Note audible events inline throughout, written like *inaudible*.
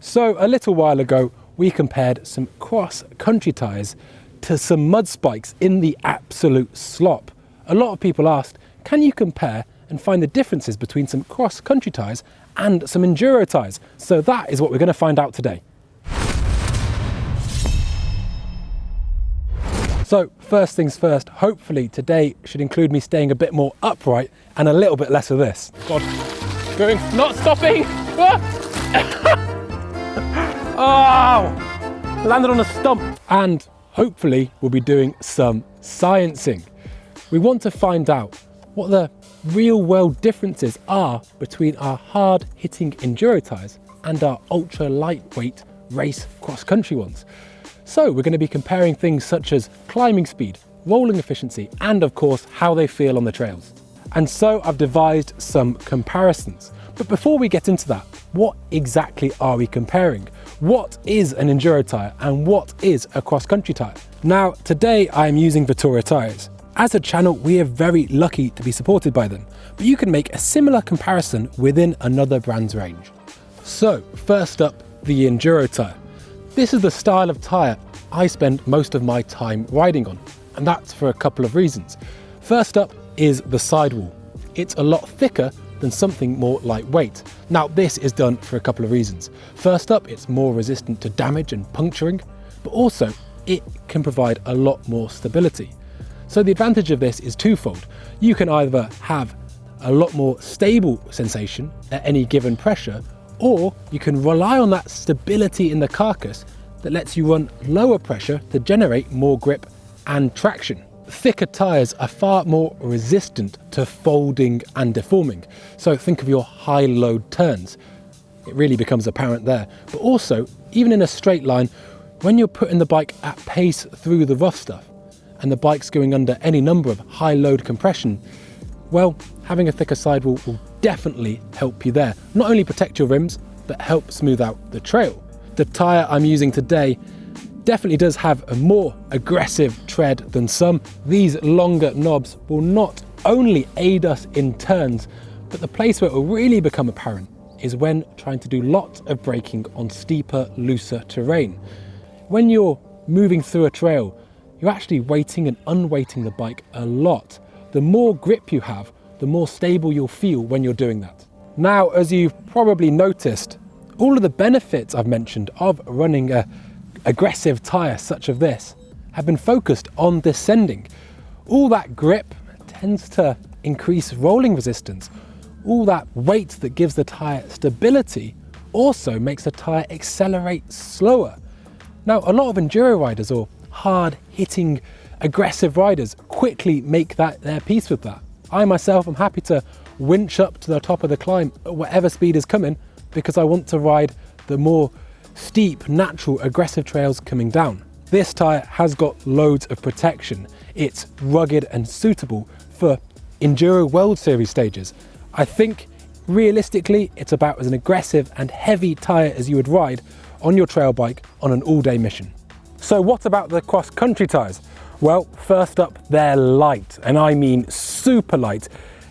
So a little while ago, we compared some cross-country tyres to some mud spikes in the absolute slop. A lot of people asked, can you compare and find the differences between some cross-country tyres and some enduro tyres? So that is what we're going to find out today. So first things first, hopefully today should include me staying a bit more upright and a little bit less of this. God, going, not stopping. *laughs* Ah! *laughs* oh, landed on a stump. And hopefully we'll be doing some sciencing. We want to find out what the real world differences are between our hard hitting enduro tyres and our ultra lightweight race cross country ones. So we're going to be comparing things such as climbing speed, rolling efficiency, and of course, how they feel on the trails. And so I've devised some comparisons. But before we get into that, what exactly are we comparing? What is an enduro tyre and what is a cross-country tyre? Now, today I am using Vittoria tyres. As a channel, we are very lucky to be supported by them, but you can make a similar comparison within another brand's range. So, first up, the enduro tyre. This is the style of tyre I spend most of my time riding on, and that's for a couple of reasons. First up is the sidewall. It's a lot thicker than something more lightweight. Now this is done for a couple of reasons. First up, it's more resistant to damage and puncturing, but also it can provide a lot more stability. So the advantage of this is twofold. You can either have a lot more stable sensation at any given pressure, or you can rely on that stability in the carcass that lets you run lower pressure to generate more grip and traction. Thicker tyres are far more resistant to folding and deforming. So think of your high load turns. It really becomes apparent there. But also, even in a straight line, when you're putting the bike at pace through the rough stuff, and the bike's going under any number of high load compression, well, having a thicker sidewall will definitely help you there. Not only protect your rims, but help smooth out the trail. The tyre I'm using today definitely does have a more aggressive tread than some. These longer knobs will not only aid us in turns, but the place where it will really become apparent is when trying to do lots of braking on steeper, looser terrain. When you're moving through a trail, you're actually weighting and unweighting the bike a lot. The more grip you have, the more stable you'll feel when you're doing that. Now, as you've probably noticed, all of the benefits I've mentioned of running a aggressive tyre such as this have been focused on descending. All that grip tends to increase rolling resistance. All that weight that gives the tyre stability also makes the tyre accelerate slower. Now, a lot of enduro riders or hard hitting aggressive riders quickly make that their peace with that. I myself am happy to winch up to the top of the climb at whatever speed is coming because I want to ride the more steep, natural, aggressive trails coming down. This tyre has got loads of protection. It's rugged and suitable for Enduro World Series stages. I think realistically, it's about as an aggressive and heavy tyre as you would ride on your trail bike on an all-day mission. So what about the cross-country tyres? Well, first up, they're light, and I mean super light.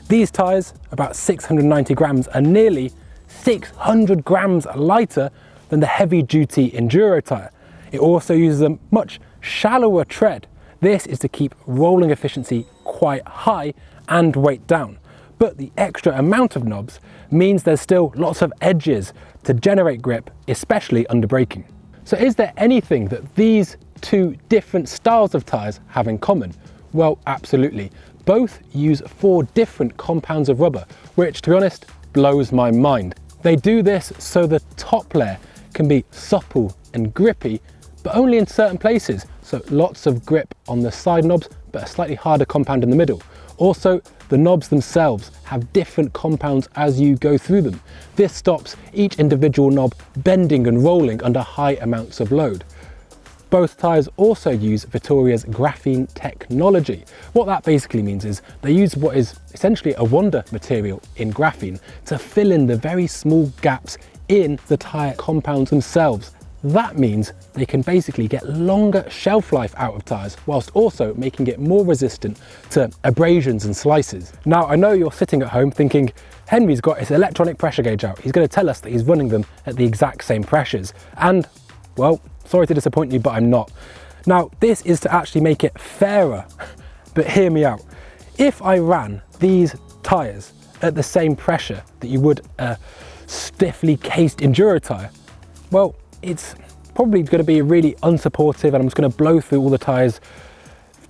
These tyres, about 690 grams, are nearly 600 grams lighter than the heavy-duty enduro tyre. It also uses a much shallower tread. This is to keep rolling efficiency quite high and weight down. But the extra amount of knobs means there's still lots of edges to generate grip, especially under braking. So is there anything that these two different styles of tyres have in common? Well, absolutely. Both use four different compounds of rubber, which to be honest, blows my mind. They do this so the top layer can be supple and grippy, but only in certain places. So lots of grip on the side knobs, but a slightly harder compound in the middle. Also, the knobs themselves have different compounds as you go through them. This stops each individual knob bending and rolling under high amounts of load. Both tyres also use Vittoria's graphene technology. What that basically means is they use what is essentially a wonder material in graphene to fill in the very small gaps in the tyre compounds themselves that means they can basically get longer shelf life out of tyres whilst also making it more resistant to abrasions and slices. Now I know you're sitting at home thinking, Henry's got his electronic pressure gauge out. He's going to tell us that he's running them at the exact same pressures. And, well, sorry to disappoint you, but I'm not. Now, this is to actually make it fairer, *laughs* but hear me out. If I ran these tyres at the same pressure that you would a stiffly cased enduro tyre, well, it's probably going to be really unsupportive and I'm just going to blow through all the tyres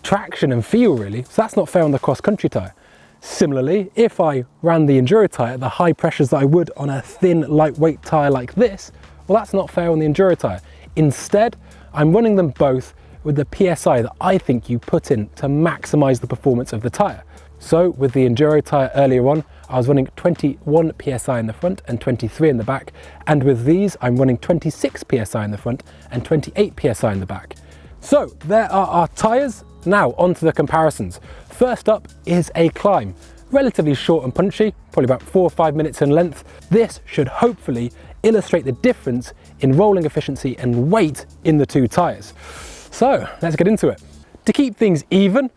traction and feel really. So that's not fair on the cross country tyre. Similarly, if I ran the enduro tyre at the high pressures that I would on a thin, lightweight tyre like this, well, that's not fair on the enduro tyre. Instead, I'm running them both with the PSI that I think you put in to maximize the performance of the tyre. So with the Enduro tyre earlier on, I was running 21 PSI in the front and 23 in the back. And with these, I'm running 26 PSI in the front and 28 PSI in the back. So there are our tyres. Now onto the comparisons. First up is a climb. Relatively short and punchy, probably about four or five minutes in length. This should hopefully illustrate the difference in rolling efficiency and weight in the two tyres. So let's get into it. To keep things even,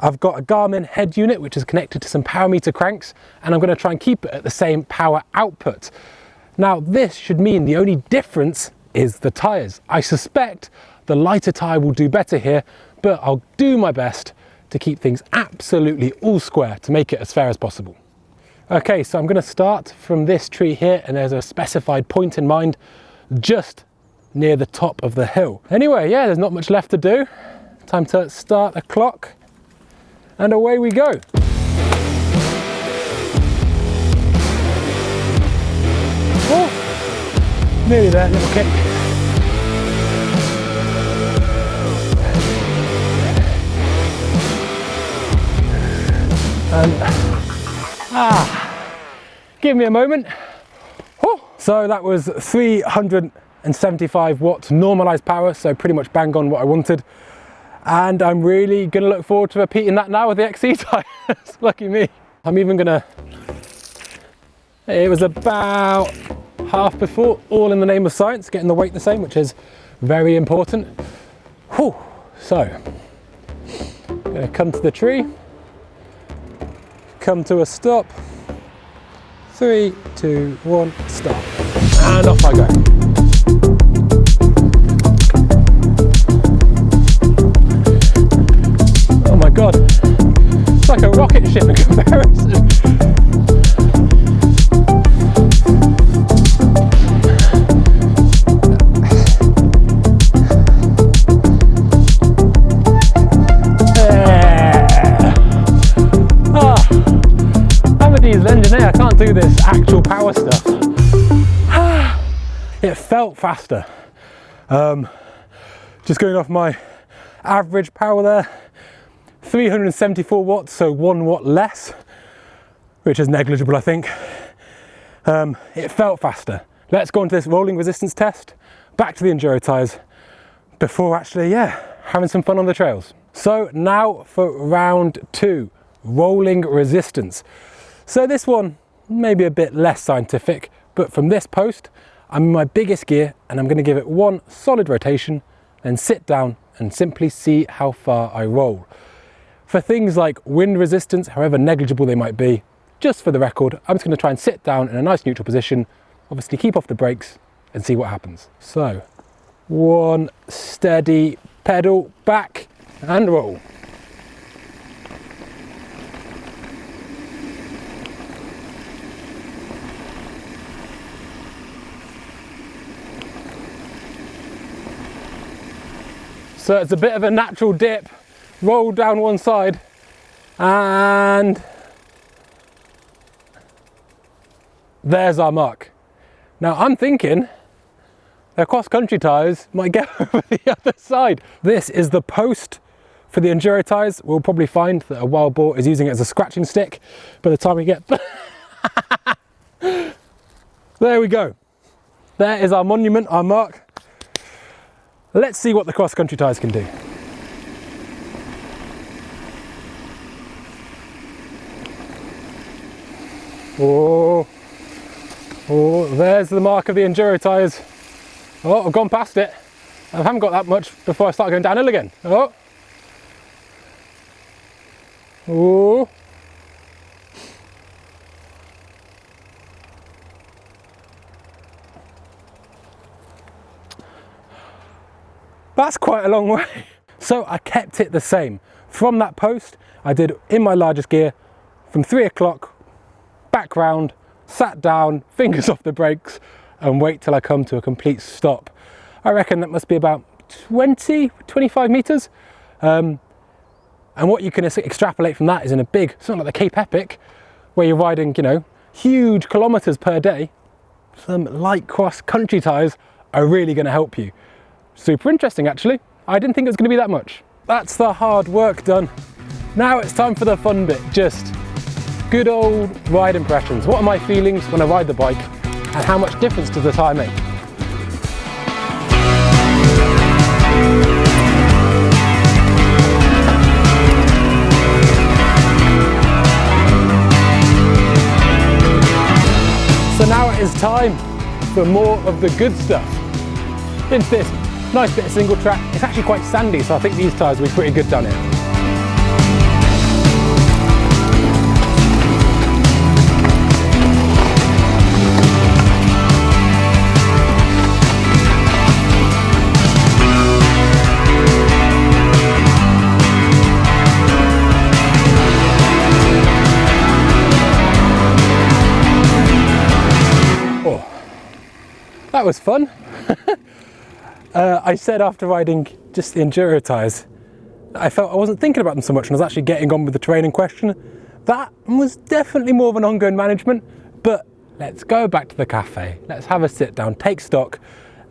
I've got a Garmin head unit which is connected to some power meter cranks and I'm going to try and keep it at the same power output. Now this should mean the only difference is the tyres. I suspect the lighter tyre will do better here but I'll do my best to keep things absolutely all square to make it as fair as possible. Okay, so I'm going to start from this tree here and there's a specified point in mind just near the top of the hill. Anyway, yeah, there's not much left to do. Time to start the clock and away we go. Oh, nearly there, little kick. And, ah, give me a moment. Oh, so that was 375 watts normalized power, so pretty much bang on what I wanted. And I'm really gonna look forward to repeating that now with the XC *laughs* tires, lucky me. I'm even gonna, it was about half before, all in the name of science, getting the weight the same, which is very important. Whew. So, gonna come to the tree, come to a stop, three, two, one, stop. And off I go. Like ah. ah. a rocket ship in comparison. engineer, eh? I can't do this actual power stuff. Ah. it felt faster. Um, just going off my average power there, 374 watts, so one watt less, which is negligible, I think. Um, it felt faster. Let's go into this rolling resistance test, back to the Enduro tyres, before actually, yeah, having some fun on the trails. So now for round two, rolling resistance. So this one, maybe a bit less scientific, but from this post, I'm in my biggest gear and I'm gonna give it one solid rotation, then sit down and simply see how far I roll. For things like wind resistance, however negligible they might be, just for the record, I'm just going to try and sit down in a nice neutral position, obviously keep off the brakes and see what happens. So, one steady pedal back and roll. So it's a bit of a natural dip roll down one side and there's our mark. Now I'm thinking the cross-country tyres might get *laughs* over the other side. This is the post for the Enduro tyres. We'll probably find that a wild boar is using it as a scratching stick by the time we get... *laughs* there we go. There is our monument, our mark. Let's see what the cross-country tyres can do. Oh, oh, there's the mark of the Enduro tyres. Oh, I've gone past it. I haven't got that much before I start going downhill again. Oh. Oh. That's quite a long way. *laughs* So I kept it the same. From that post, I did in my largest gear from three o'clock back round, sat down, *laughs* fingers off the brakes, and wait till I come to a complete stop. I reckon that must be about 20, 25 meters. Um, and what you can extrapolate from that is in a big, something like the Cape Epic, where you're riding, you know, huge kilometers per day, some light cross country tires are really going to help you. Super interesting actually. I didn't think it was going to be that much. That's the hard work done. Now it's time for the fun bit, just good old ride impressions. What are my feelings when I ride the bike and how much difference does the tyre make? So now it is time for more of the good stuff. Into this nice bit of single track. It's actually quite sandy, so I think these tyres will be pretty good down here. That was fun. *laughs* uh, I said after riding just the enduro tyres, I felt I wasn't thinking about them so much and I was actually getting on with the terrain in question. That was definitely more of an ongoing management, but let's go back to the cafe. Let's have a sit down, take stock,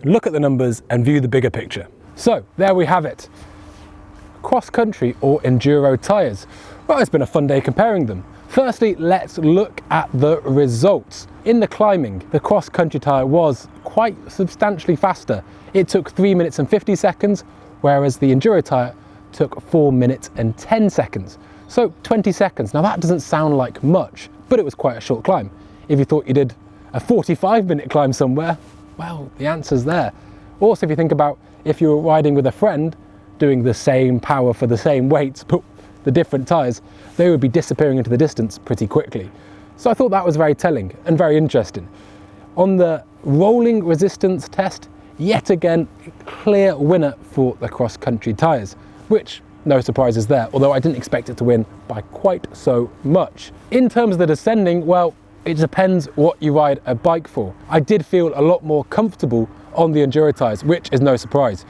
look at the numbers and view the bigger picture. So there we have it. Cross country or enduro tyres. Well, it's been a fun day comparing them. Firstly, let's look at the results. In the climbing, the cross-country tyre was quite substantially faster. It took 3 minutes and 50 seconds, whereas the enduro tyre took 4 minutes and 10 seconds. So 20 seconds. Now that doesn't sound like much, but it was quite a short climb. If you thought you did a 45 minute climb somewhere, well, the answer's there. Also, if you think about if you were riding with a friend, doing the same power for the same weights, but the different tyres, they would be disappearing into the distance pretty quickly. So I thought that was very telling and very interesting. On the rolling resistance test, yet again, clear winner for the cross-country tyres, which no surprises there, although I didn't expect it to win by quite so much. In terms of the descending, well, it depends what you ride a bike for. I did feel a lot more comfortable on the enduro tyres, which is no surprise.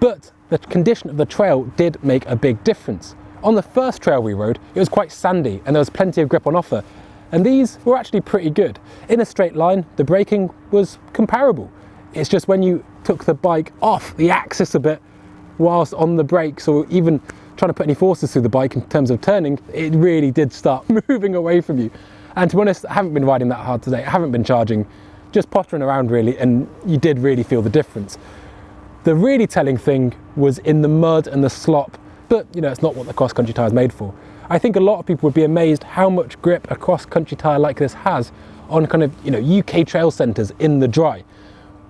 But the condition of the trail did make a big difference. On the first trail we rode, it was quite sandy and there was plenty of grip on offer. And these were actually pretty good. In a straight line, the braking was comparable. It's just when you took the bike off the axis a bit whilst on the brakes or even trying to put any forces through the bike in terms of turning, it really did start *laughs* moving away from you. And to be honest, I haven't been riding that hard today. I haven't been charging, just pottering around really, and you did really feel the difference. The really telling thing was in the mud and the slop but you know, it's not what the cross-country tyre is made for. I think a lot of people would be amazed how much grip a cross-country tyre like this has on kind of, you know, UK trail centres in the dry.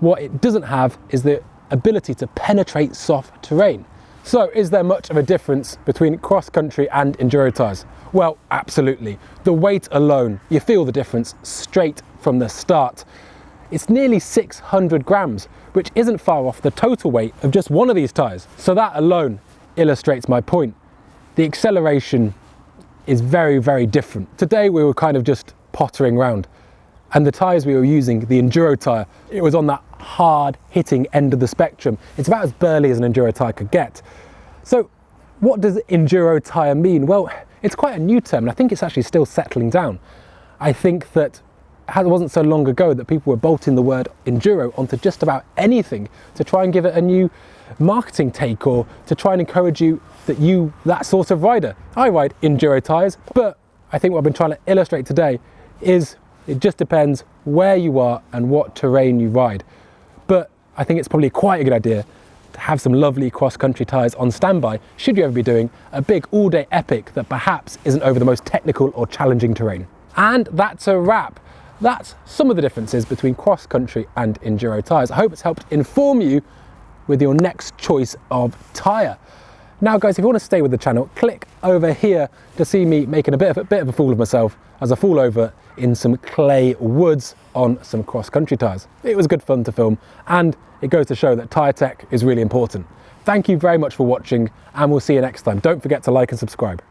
What it doesn't have is the ability to penetrate soft terrain. So is there much of a difference between cross-country and enduro tyres? Well, absolutely. The weight alone, you feel the difference straight from the start. It's nearly 600 grams, which isn't far off the total weight of just one of these tyres. So that alone illustrates my point. The acceleration is very, very different. Today we were kind of just pottering around and the tyres we were using, the enduro tyre, it was on that hard hitting end of the spectrum. It's about as burly as an enduro tyre could get. So what does enduro tyre mean? Well, it's quite a new term and I think it's actually still settling down. I think that it wasn't so long ago that people were bolting the word enduro onto just about anything to try and give it a new marketing take or to try and encourage you that you, that sort of rider. I ride enduro tyres, but I think what I've been trying to illustrate today is it just depends where you are and what terrain you ride. But I think it's probably quite a good idea to have some lovely cross-country tyres on standby should you ever be doing a big all-day epic that perhaps isn't over the most technical or challenging terrain. And that's a wrap. That's some of the differences between cross-country and enduro tyres. I hope it's helped inform you with your next choice of tyre. Now guys, if you want to stay with the channel, click over here to see me making a bit of a, bit of a fool of myself as I fall over in some clay woods on some cross-country tyres. It was good fun to film and it goes to show that tyre tech is really important. Thank you very much for watching and we'll see you next time. Don't forget to like and subscribe.